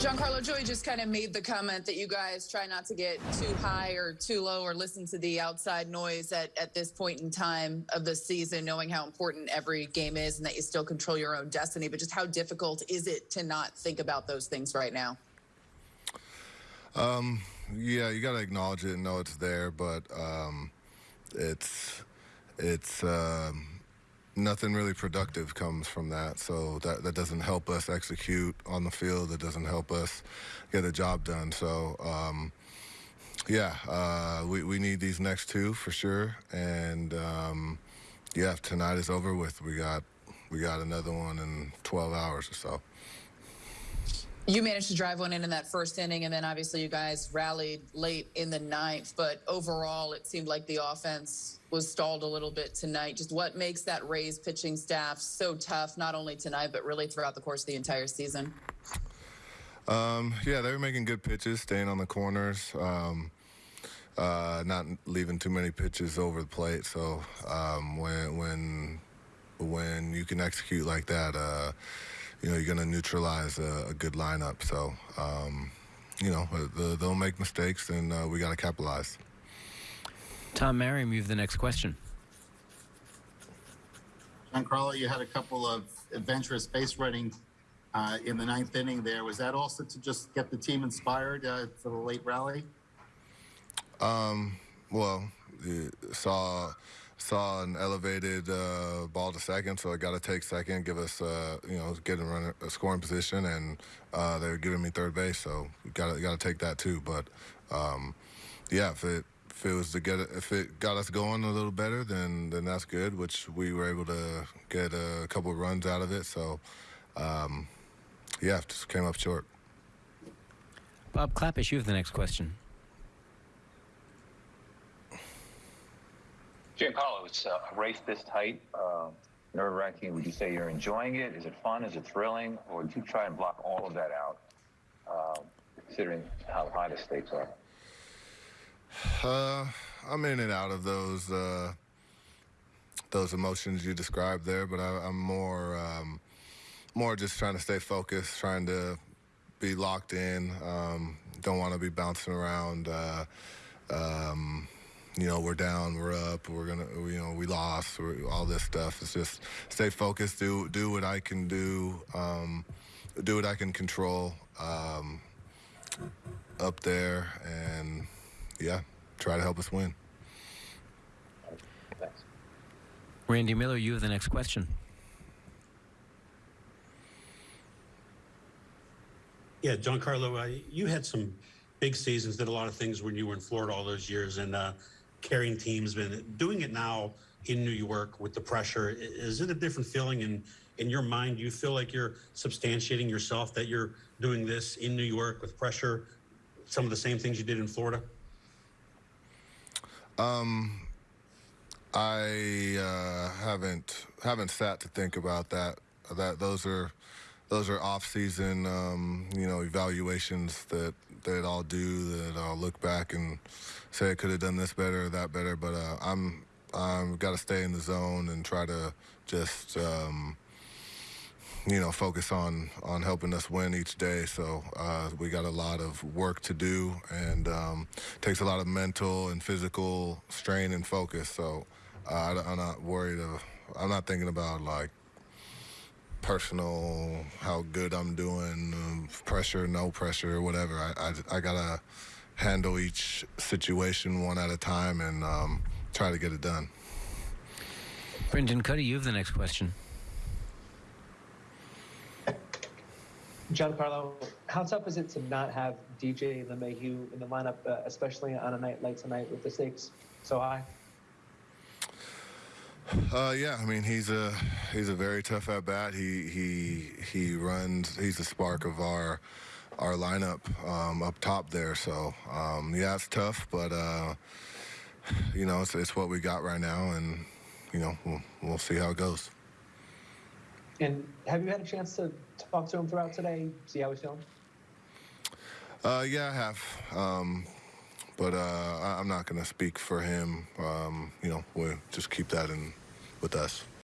Giancarlo Joy just kind of made the comment that you guys try not to get too high or too low or listen to the outside noise at, at this point in time of the season, knowing how important every game is and that you still control your own destiny. But just how difficult is it to not think about those things right now? Um, yeah, you got to acknowledge it and know it's there, but um, it's it's um, nothing really productive comes from that. So that, that doesn't help us execute on the field. It doesn't help us get the job done. So, um, yeah, uh, we, we need these next two for sure. And um, yeah, tonight is over with. We got we got another one in 12 hours or so. You managed to drive one in in that first inning, and then obviously you guys rallied late in the ninth. But overall, it seemed like the offense was stalled a little bit tonight. Just what makes that Rays pitching staff so tough, not only tonight, but really throughout the course of the entire season? Um, yeah, they were making good pitches, staying on the corners, um, uh, not leaving too many pitches over the plate. So um, when when when you can execute like that. Uh, you know, you're going to neutralize a, a, good lineup. So, um, you know, the, they'll make mistakes, and uh, we got to capitalize. Tom Merriam, you have the next question. John Crawley, you had a couple of adventurous base running uh, in the ninth inning there. Was that also to just get the team inspired uh, for the late rally? Um, well, saw saw an elevated uh, ball to second, so I got to take second, give us, uh, you know, get in a scoring position, and uh, they were giving me third base, so got to got to take that too. But um, yeah, if it if it was to get if it got us going a little better, then then that's good. Which we were able to get a couple runs out of it. So um, yeah, just came up short. Bob Klapisch, you have the next question. Giancarlo, it's uh, a race this tight, uh, nerve wracking. Would you say you're enjoying it? Is it fun? Is it thrilling? Or do you try and block all of that out, uh, considering how high the stakes are? Uh, I'm in and out of those uh, those emotions you described there, but I, am more um, more just trying to stay focused, trying to be locked in. Um, don't want to be bouncing around. Uh, um, you know, we're down, we're up, we're gonna, you know, we lost, all this stuff. It's just stay focused, do do what I can do, um, do what I can control um, up there, and yeah, try to help us win. Thanks. Randy Miller, you have the next question. Yeah, Giancarlo, uh, you had some big seasons, did a lot of things when you were in Florida all those years, and uh, carrying teams, been doing it now in New York with the pressure. Is it a different feeling in in your mind? Do you feel like you're substantiating yourself that you're doing this in New York with pressure? Some of the same things you did in Florida. Um, I uh, haven't haven't sat to think about that. That those are those are off-season, um, you know, evaluations that that I'll do. That I'll look back and say I could have done this better or that better. But uh, I'm I'm got to stay in the zone and try to just um, you know focus on on helping us win each day. So uh, we got a lot of work to do, and um, takes a lot of mental and physical strain and focus. So uh, I'm not worried. Of, I'm not thinking about like personal, how good I'm doing, pressure, no pressure, or whatever. I, I, I, gotta handle each situation one at a time and um, try to get it done. Brendan Kuty, you have the next question. Giancarlo, how tough is it to not have DJ LeMahieu in the lineup, uh, especially on a night like tonight with the stakes so high? Uh, yeah, I mean he's a he's a very tough at bat. He he he runs. He's the spark of our our lineup um, up top there. So um, yeah, it's tough, but uh, you know it's, it's what we got right now, and you know we'll we'll see how it goes. And have you had a chance to talk to him throughout today? See how he's feeling? Uh, yeah, I have. Um, but uh, I'm not going to speak for him. Um, you know, we'll just keep that in with us.